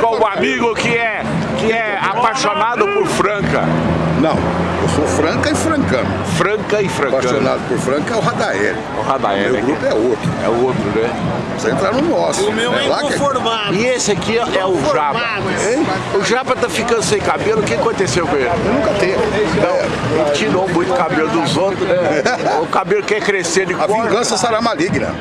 com um amigo que é, que é apaixonado por Franca. Não, eu sou franca e francano. Franca e francano. Apaixonado por franca é o Radael. O Radael. Meu grupo é outro. É o outro, né? Você entrar no nosso. O meu é que- inconformado. E esse aqui é o Japa. Hein? O Japa tá ficando sem cabelo, o que aconteceu com ele? Eu nunca teve. Não, ele tirou muito cabelo dos outros, né? O cabelo quer crescer, ele A corta. vingança será maligna.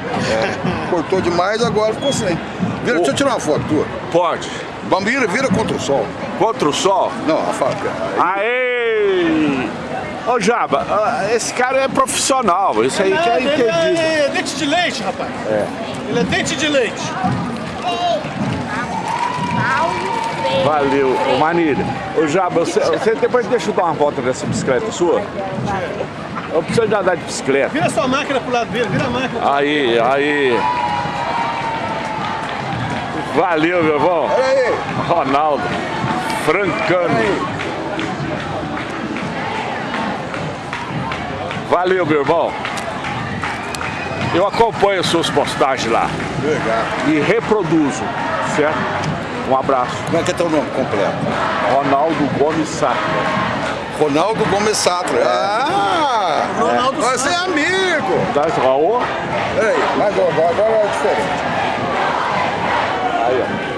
Cortou demais, agora ficou sem. Vira, deixa eu tirar uma foto tua. Pode. Bambira vira contra o sol. Contra o sol. Não, a fábrica. Aê! Ô Jaba, ah, esse cara é profissional, isso aí que é Ele entendido. é dente de leite, rapaz. Ele é dente de leite. Valeu, ô Manilha. Ô Jaba, você, você depois deixa eu dar uma volta nessa bicicleta sua? Eu preciso de andar de bicicleta. Vira sua máquina pro lado dele, vira a máquina. Aí, aí. Valeu, meu irmão. Olha aí. Ronaldo, Francano. Valeu, meu irmão. Eu acompanho as suas postagens lá Legal. e reproduzo, certo? Um abraço. Como é que é teu nome completo? Ronaldo Gomes Sá. Ronaldo Gomes Satra. Ah! Ronaldo Você é amigo. Tá, Raô? Peraí, mas agora, agora é diferente. Aí, ó.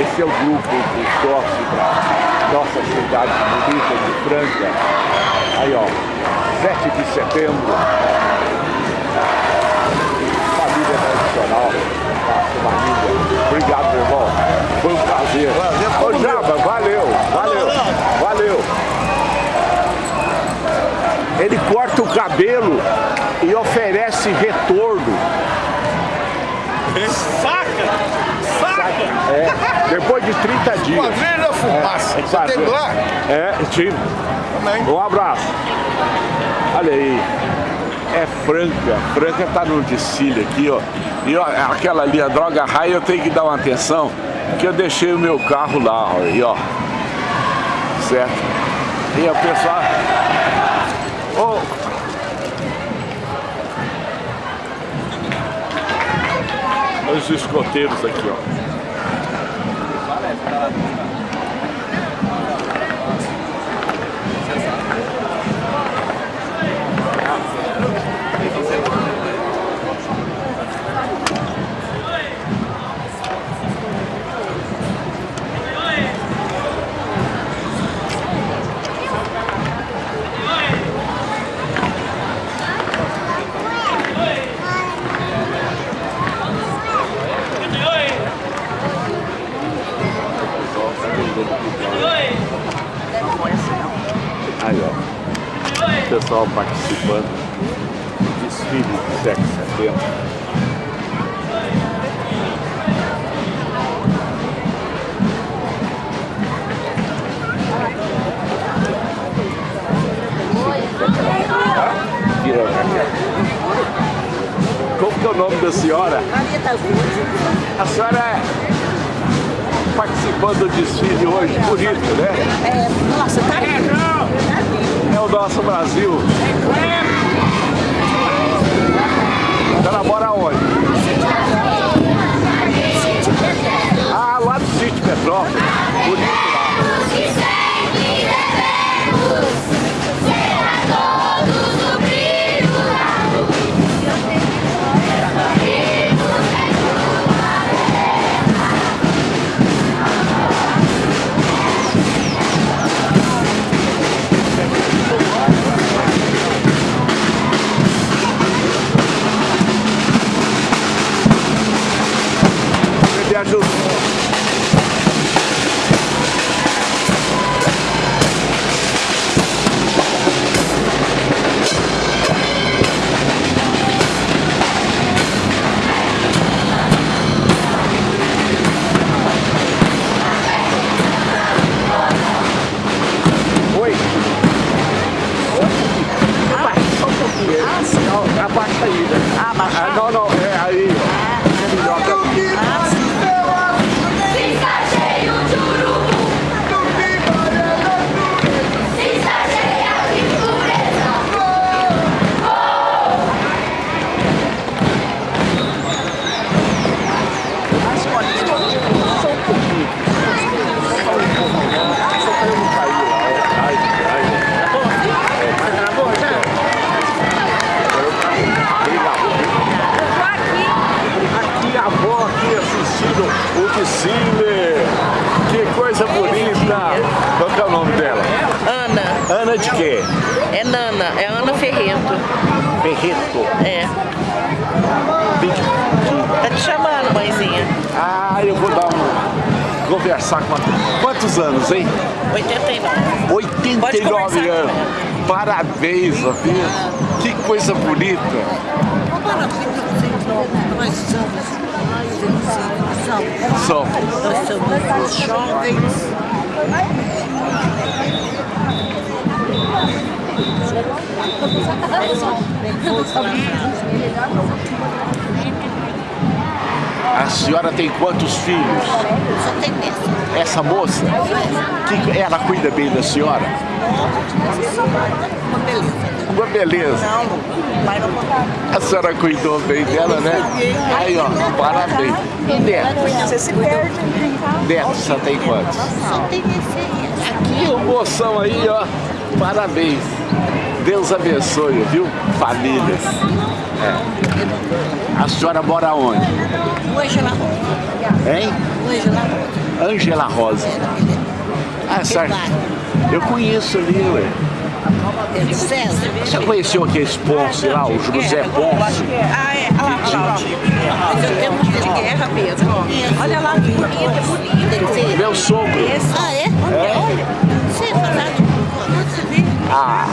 Esse é o grupo que torce para nossa cidade bonita de Franca. Aí, ó. 7 de setembro. Família tradicional. Nossa, família. Obrigado, meu irmão. Foi um prazer. Prazer Ô. Jaba, valeu, valeu, valeu. Ele corta o cabelo e oferece retorno. Saca! É, depois de 30 dias. Quadrilha fumaça. Você Sabe? teve lá? É, tive. Também. Um abraço. Olha aí. É Franca. Franca tá no desfile aqui, ó. E ó, aquela ali, a droga raia, eu tenho que dar uma atenção, porque eu deixei o meu carro lá, ó. Aí, ó. Certo? E o pessoal. Ô, Os escoteiros aqui, ó. Aí, ó. O pessoal participando do desfile de 7 de setembro. Como que é o nome da senhora? A senhora é participando do desfile hoje, bonito, né? É, nossa, tá É o nosso Brasil. Você namora onde? Ah, lá do sítio Petrópolis. Bonito lá. Abaixa aí, né? Ah, baixar? Ah, não, não, Ana, é Ana Ferreto. Ferreto. É. Tem que- Tá te chamando, mãezinha. Ah, eu vou dar um. Conversar com a... Quantos anos, hein? 89. Pode 89 conversar com anos. Parabéns, Sofia. Que coisa bonita. São. Nós somos os jovens. A senhora tem quantos filhos? Só tem. Essa moça? Que ela cuida bem da senhora? Uma beleza. Uma beleza. Vai no A senhora cuidou bem dela, né? Aí, ó, parabéns. E neto? Você se perde. Neto, você tem quantos? Só tem. Aqui, o moção aí, ó. Parabéns. Deus abençoe, viu? Famílias. É. A senhora mora onde? Hoje ela roda. Hein? Hoje ela roda. Angela Rosa. Ah, certo. Eu conheço ali, ué. César. Você conheceu aquele Ponce lá, o José Ponce? Ah, é. Olha lá. Mas eu tenho um De guerra mesmo. Olha lá, que bonito, é bonito. Tem filho? Meu sogro. Ah, é? Olha. Você é. Você vê? Ah,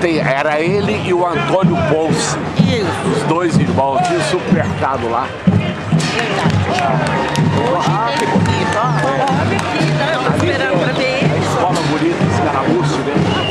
tem, era ele e o Antônio Ponce. Isso. Os dois irmãos, tinha um supermercado lá. Ah, que bonito. Ó, olha aqui, né? Eu tô esperando pra ver A ele. escola bonita, Escaramuço, né?